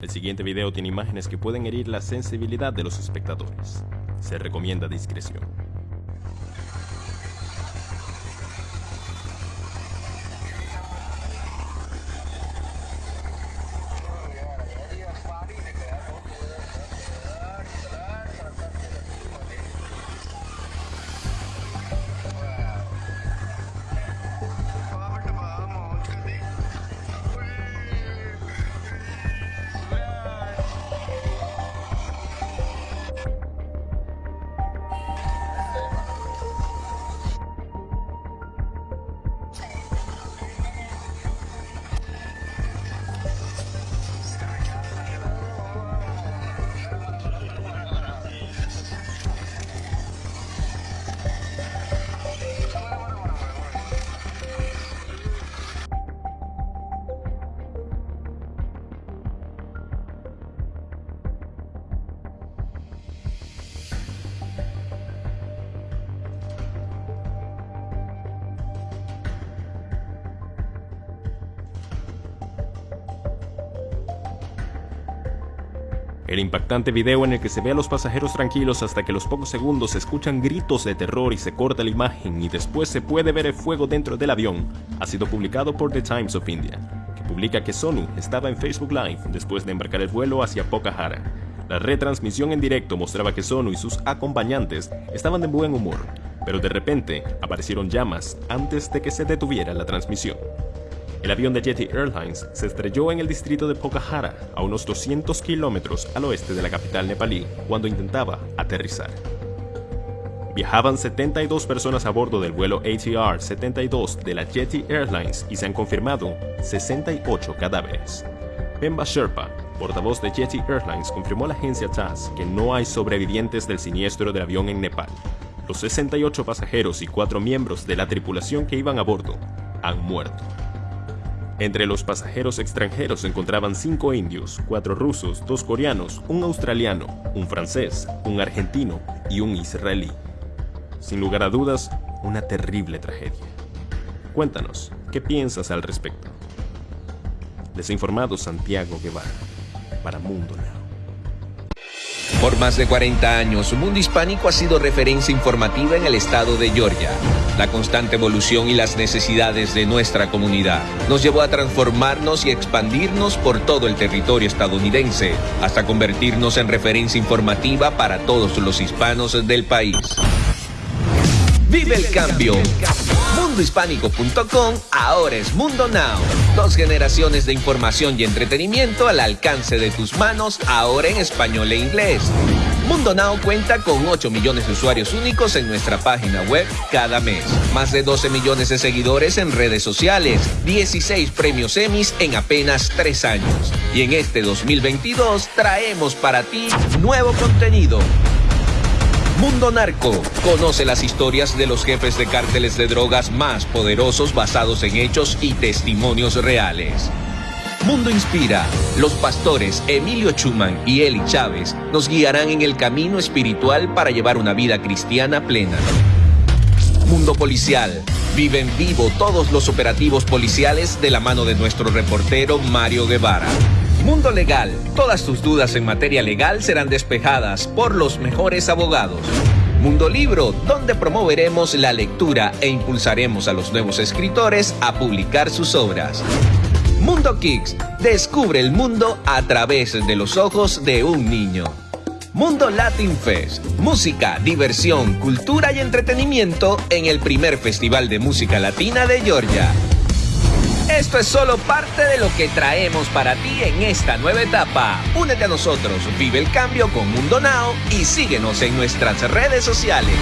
El siguiente video tiene imágenes que pueden herir la sensibilidad de los espectadores. Se recomienda discreción. El impactante video en el que se ve a los pasajeros tranquilos hasta que los pocos segundos se escuchan gritos de terror y se corta la imagen y después se puede ver el fuego dentro del avión ha sido publicado por The Times of India, que publica que Sonu estaba en Facebook Live después de embarcar el vuelo hacia Pokhara. La retransmisión en directo mostraba que Sonu y sus acompañantes estaban de buen humor, pero de repente aparecieron llamas antes de que se detuviera la transmisión. El avión de Yeti Airlines se estrelló en el distrito de Pokhara, a unos 200 kilómetros al oeste de la capital nepalí, cuando intentaba aterrizar. Viajaban 72 personas a bordo del vuelo ATR 72 de la Yeti Airlines y se han confirmado 68 cadáveres. Pemba Sherpa, portavoz de Yeti Airlines, confirmó a la agencia TASS que no hay sobrevivientes del siniestro del avión en Nepal. Los 68 pasajeros y cuatro miembros de la tripulación que iban a bordo han muerto. Entre los pasajeros extranjeros se encontraban cinco indios, cuatro rusos, dos coreanos, un australiano, un francés, un argentino y un israelí. Sin lugar a dudas, una terrible tragedia. Cuéntanos, ¿qué piensas al respecto? Desinformado Santiago Guevara, para Mundo Now. Por más de 40 años, Mundo Hispánico ha sido referencia informativa en el estado de Georgia. La constante evolución y las necesidades de nuestra comunidad nos llevó a transformarnos y expandirnos por todo el territorio estadounidense, hasta convertirnos en referencia informativa para todos los hispanos del país. ¡Vive el cambio! mundohispánico.com ahora es Mundo Now. Dos generaciones de información y entretenimiento al alcance de tus manos, ahora en español e inglés. Mundo Now cuenta con 8 millones de usuarios únicos en nuestra página web cada mes. Más de 12 millones de seguidores en redes sociales. 16 premios Emmys en apenas 3 años. Y en este 2022 traemos para ti nuevo contenido Mundo Narco. Conoce las historias de los jefes de cárteles de drogas más poderosos basados en hechos y testimonios reales. Mundo Inspira. Los pastores Emilio Chuman y Eli Chávez nos guiarán en el camino espiritual para llevar una vida cristiana plena. Mundo Policial. Vive en vivo todos los operativos policiales de la mano de nuestro reportero Mario Guevara. Mundo Legal. Todas tus dudas en materia legal serán despejadas por los mejores abogados. Mundo Libro, donde promoveremos la lectura e impulsaremos a los nuevos escritores a publicar sus obras. Mundo Kicks, descubre el mundo a través de los ojos de un niño. Mundo Latin Fest, música, diversión, cultura y entretenimiento en el primer Festival de Música Latina de Georgia. Esto es solo parte de lo que traemos para ti en esta nueva etapa. Únete a nosotros, vive el cambio con Mundo Now y síguenos en nuestras redes sociales.